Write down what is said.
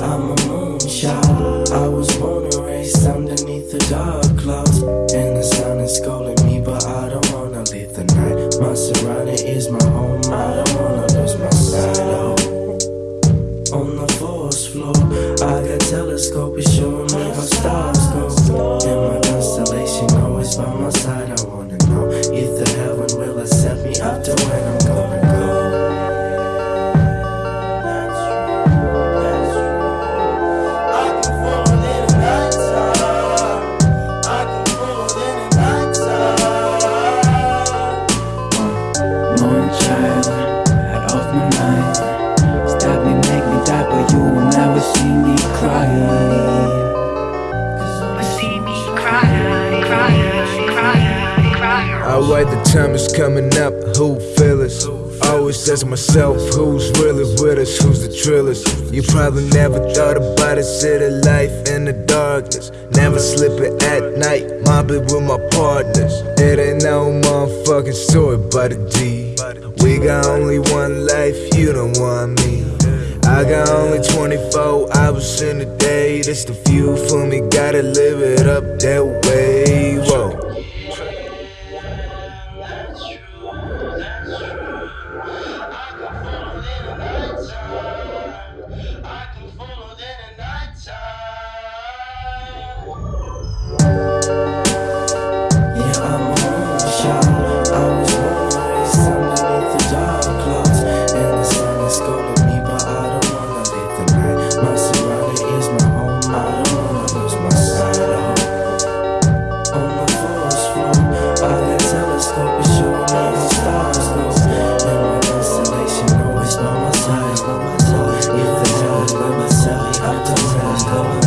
a moonshot. I was born and raised underneath the dark clouds. And the sun is scolding me, but I don't wanna leave the night. My surrounding is my home, I don't wanna lose my sight. On the forest floor, I got telescope, it's showing me how stars go. And my constellation always by my side. I wanna know if the heaven will accept me after cry. Alright, the time is coming up, who feel us? Always ask myself, who's really with us, who's the trillest? You probably never thought about it, city life in the darkness. Never slipping at night, mobbing with my partners. It ain't no motherfucking story but a G We got only one life, you don't want me. I got only 24 hours in a day, that's the few for me, gotta live it up that way, stars,